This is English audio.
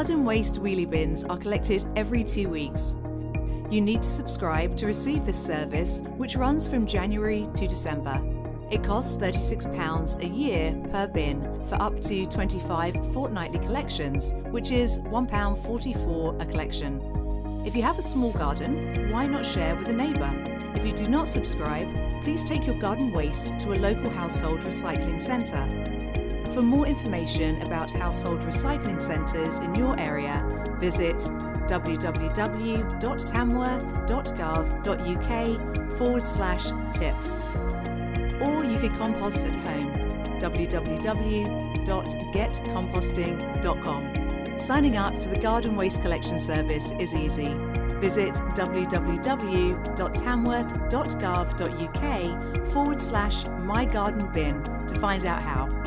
Garden waste wheelie bins are collected every two weeks. You need to subscribe to receive this service, which runs from January to December. It costs £36 a year per bin for up to 25 fortnightly collections, which is £1.44 a collection. If you have a small garden, why not share with a neighbour? If you do not subscribe, please take your garden waste to a local household recycling centre. For more information about household recycling centres in your area, visit www.tamworth.gov.uk forward slash tips. Or you could compost at home, www.getcomposting.com. Signing up to the Garden Waste Collection Service is easy. Visit www.tamworth.gov.uk forward slash mygardenbin to find out how.